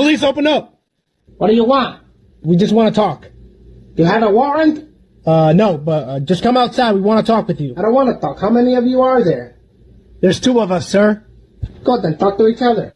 Police, open up. What do you want? We just want to talk. You have a warrant? Uh, no, but uh, just come outside. We want to talk with you. I don't want to talk. How many of you are there? There's two of us, sir. Go then, talk to each other.